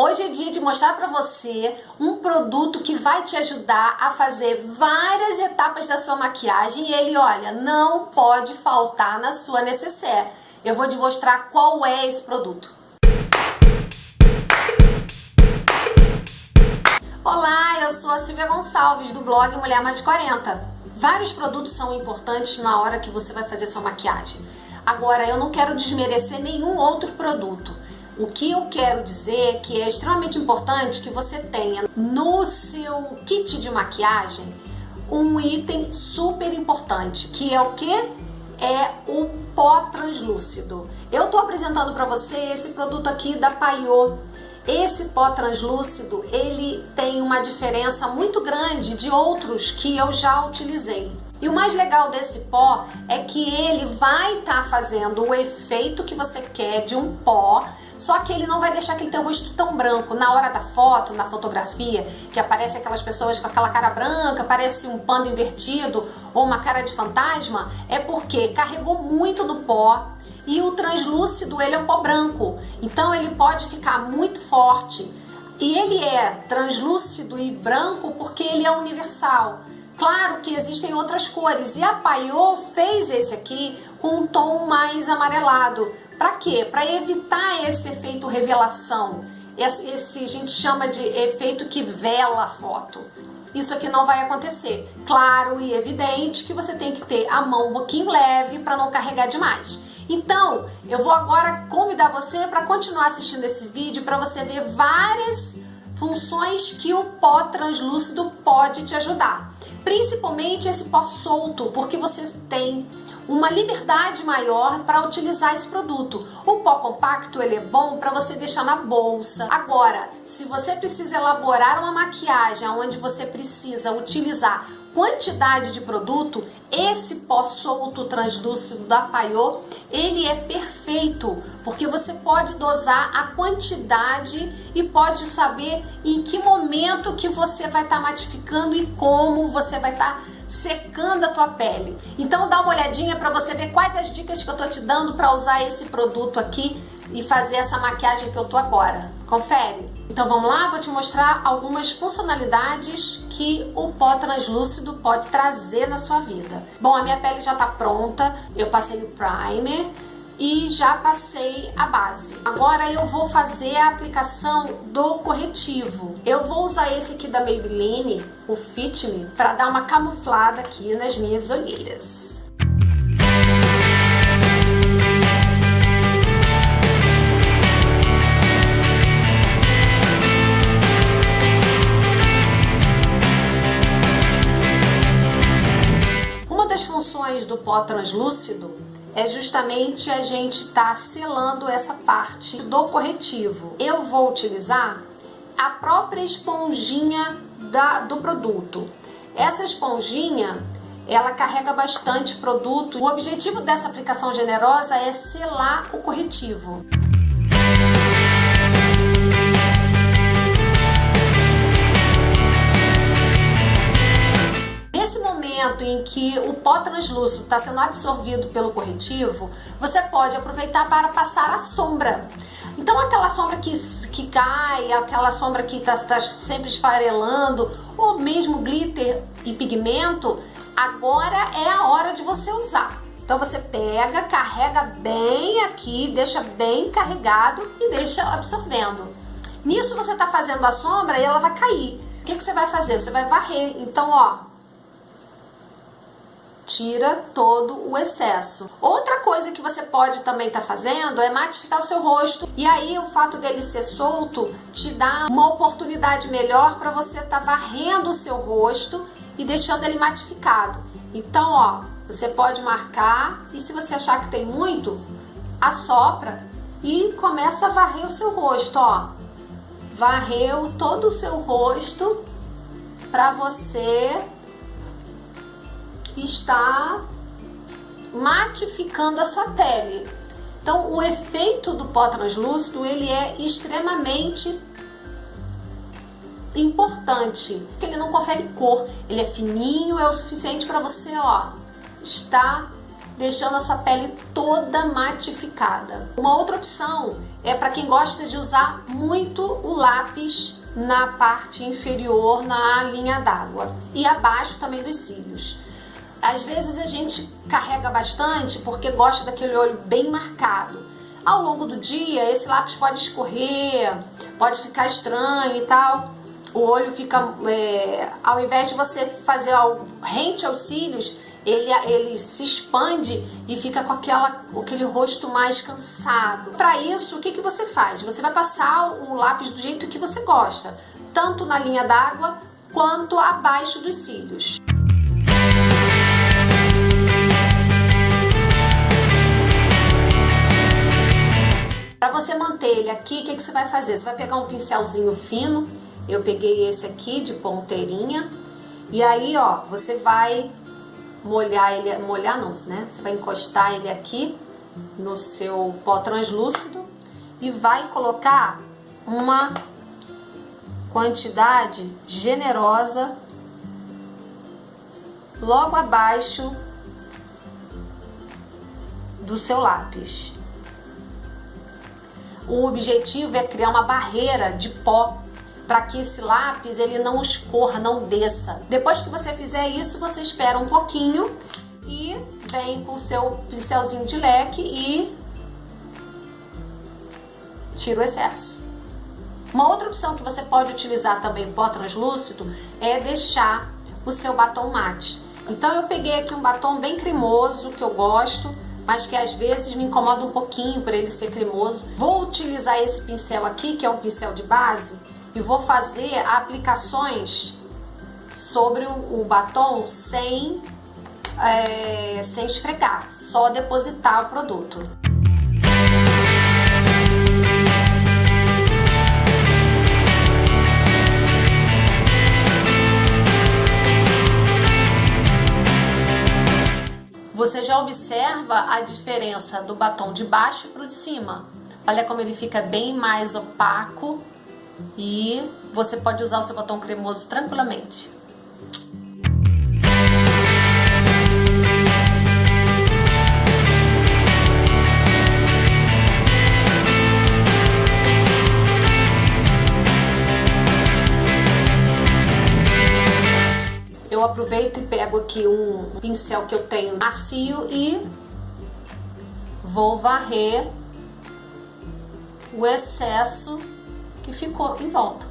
Hoje é dia de mostrar para você um produto que vai te ajudar a fazer várias etapas da sua maquiagem e ele, olha, não pode faltar na sua necessaire. Eu vou te mostrar qual é esse produto. Olá, eu sou a Silvia Gonçalves do blog Mulher Mais de 40. Vários produtos são importantes na hora que você vai fazer sua maquiagem. Agora, eu não quero desmerecer nenhum outro produto. O que eu quero dizer é que é extremamente importante que você tenha no seu kit de maquiagem um item super importante, que é o que? É o pó translúcido. Eu tô apresentando para você esse produto aqui da Paiô. Esse pó translúcido, ele tem uma diferença muito grande de outros que eu já utilizei. E o mais legal desse pó é que ele vai estar tá fazendo o efeito que você quer de um pó, só que ele não vai deixar aquele teu rosto tão branco. Na hora da foto, na fotografia, que aparece aquelas pessoas com aquela cara branca, parece um panda invertido ou uma cara de fantasma, é porque carregou muito do pó, e o translúcido ele é um pó branco, então ele pode ficar muito forte. E ele é translúcido e branco porque ele é universal. Claro que existem outras cores e a Paiô fez esse aqui com um tom mais amarelado. Para quê? Para evitar esse efeito revelação. Esse, esse a gente chama de efeito que vela a foto. Isso aqui não vai acontecer. Claro e evidente que você tem que ter a mão um pouquinho leve para não carregar demais. Então, eu vou agora convidar você para continuar assistindo esse vídeo para você ver várias funções que o pó translúcido pode te ajudar principalmente esse pó solto, porque você tem uma liberdade maior para utilizar esse produto. O pó compacto ele é bom para você deixar na bolsa. Agora, se você precisa elaborar uma maquiagem onde você precisa utilizar quantidade de produto, esse pó solto translúcido da Paiô, ele é perfeito, porque você pode dosar a quantidade e pode saber em que momento que você vai estar tá matificando e como você vai estar tá secando a tua pele. Então dá uma olhadinha para você ver quais as dicas que eu tô te dando para usar esse produto aqui e fazer essa maquiagem que eu tô agora. Confere? Então vamos lá, vou te mostrar algumas funcionalidades que o pó translúcido pode trazer na sua vida. Bom, a minha pele já tá pronta, eu passei o primer, e já passei a base. Agora eu vou fazer a aplicação do corretivo. Eu vou usar esse aqui da Maybelline, o Fit Me, para dar uma camuflada aqui nas minhas olheiras. do pó translúcido é justamente a gente estar tá selando essa parte do corretivo. Eu vou utilizar a própria esponjinha da, do produto. Essa esponjinha, ela carrega bastante produto. O objetivo dessa aplicação generosa é selar o corretivo. Pó translúcido está sendo absorvido pelo corretivo, você pode aproveitar para passar a sombra. Então aquela sombra que, que cai, aquela sombra que está tá sempre esfarelando, ou mesmo glitter e pigmento, agora é a hora de você usar. Então você pega, carrega bem aqui, deixa bem carregado e deixa absorvendo. Nisso você está fazendo a sombra e ela vai cair. O que, que você vai fazer? Você vai varrer. Então, ó, tira todo o excesso. Outra coisa que você pode também estar tá fazendo é matificar o seu rosto. E aí o fato dele ser solto te dá uma oportunidade melhor para você estar tá varrendo o seu rosto e deixando ele matificado. Então, ó, você pode marcar e se você achar que tem muito, assopra e começa a varrer o seu rosto, ó. Varreu todo o seu rosto para você está matificando a sua pele. Então, o efeito do pó translúcido, ele é extremamente importante, porque ele não confere cor, ele é fininho, é o suficiente para você, ó, estar deixando a sua pele toda matificada. Uma outra opção é para quem gosta de usar muito o lápis na parte inferior, na linha d'água e abaixo também dos cílios. Às vezes a gente carrega bastante porque gosta daquele olho bem marcado. Ao longo do dia, esse lápis pode escorrer, pode ficar estranho e tal. O olho fica, é, ao invés de você fazer algo rente aos cílios, ele, ele se expande e fica com aquela, aquele rosto mais cansado. Para isso, o que, que você faz? Você vai passar o lápis do jeito que você gosta, tanto na linha d'água quanto abaixo dos cílios. Ele aqui, o que, que você vai fazer? Você vai pegar um pincelzinho fino, eu peguei esse aqui de ponteirinha, e aí, ó, você vai molhar ele, molhar não, né? Você vai encostar ele aqui no seu pó translúcido e vai colocar uma quantidade generosa logo abaixo do seu lápis. O objetivo é criar uma barreira de pó para que esse lápis ele não escorra, não desça. Depois que você fizer isso, você espera um pouquinho e vem com o seu pincelzinho de leque e tira o excesso. Uma outra opção que você pode utilizar também pó translúcido é deixar o seu batom mate. Então eu peguei aqui um batom bem cremoso que eu gosto, mas que às vezes me incomoda um pouquinho por ele ser cremoso. Vou utilizar esse pincel aqui, que é um pincel de base, e vou fazer aplicações sobre o, batom sem, é, sem esfregar, só depositar o produto. Observa a diferença do batom de baixo para o de cima. Olha como ele fica bem mais opaco e você pode usar o seu batom cremoso tranquilamente. Aproveito e pego aqui um pincel que eu tenho macio e vou varrer o excesso que ficou em volta.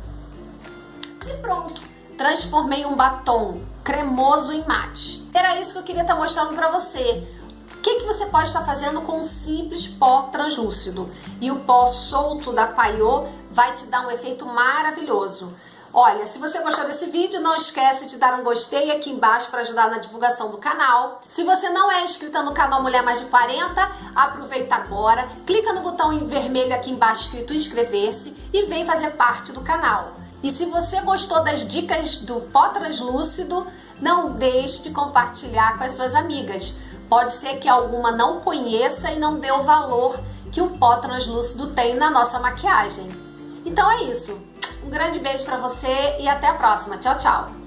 E pronto, transformei um batom cremoso em mate. Era isso que eu queria estar mostrando para você. O que, que você pode estar fazendo com um simples pó translúcido? E o pó solto da Paiô vai te dar um efeito maravilhoso. Olha, se você gostou desse vídeo, não esquece de dar um gostei aqui embaixo para ajudar na divulgação do canal. Se você não é inscrita no canal Mulher Mais de 40, aproveita agora, clica no botão em vermelho aqui embaixo escrito inscrever-se e vem fazer parte do canal. E se você gostou das dicas do pó translúcido, não deixe de compartilhar com as suas amigas. Pode ser que alguma não conheça e não dê o valor que o pó translúcido tem na nossa maquiagem. Então é isso. Um grande beijo para você e até a próxima. Tchau, tchau!